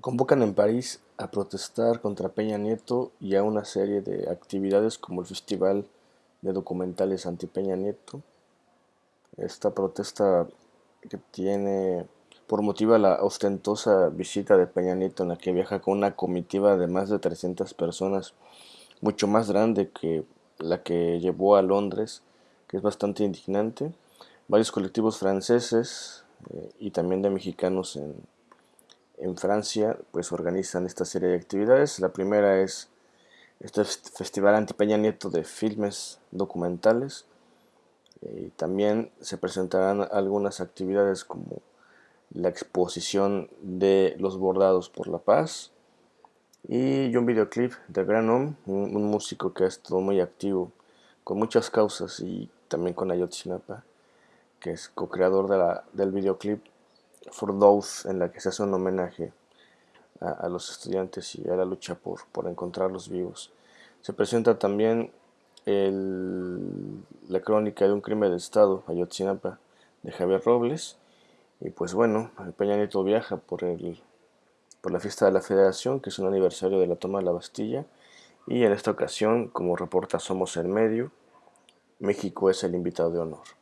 Convocan en París a protestar contra Peña Nieto y a una serie de actividades como el Festival de Documentales anti Peña Nieto. Esta protesta que tiene por motivo la ostentosa visita de Peña Nieto en la que viaja con una comitiva de más de 300 personas, mucho más grande que la que llevó a Londres, que es bastante indignante. Varios colectivos franceses eh, y también de mexicanos en, en Francia pues organizan esta serie de actividades. La primera es este Festival Antipeña Nieto de Filmes Documentales. Eh, y también se presentarán algunas actividades como la exposición de los bordados por la paz y un videoclip de Gran un, un, músico que ha estado muy activo con muchas causas y también con Ayotzinapa, que es co-creador de del videoclip For Those, en la que se hace un homenaje a, los estudiantes y a la lucha por, por encontrarlos vivos. Se presenta también la crónica de un crimen de Estado, Ayotzinapa, de Javier Robles. Y pues bueno, Peña Nieto viaja por, el, por la fiesta de la Federación, que es un aniversario de la toma de la Bastilla. Y en esta ocasión, como reporta Somos el Medio, México es el invitado de honor.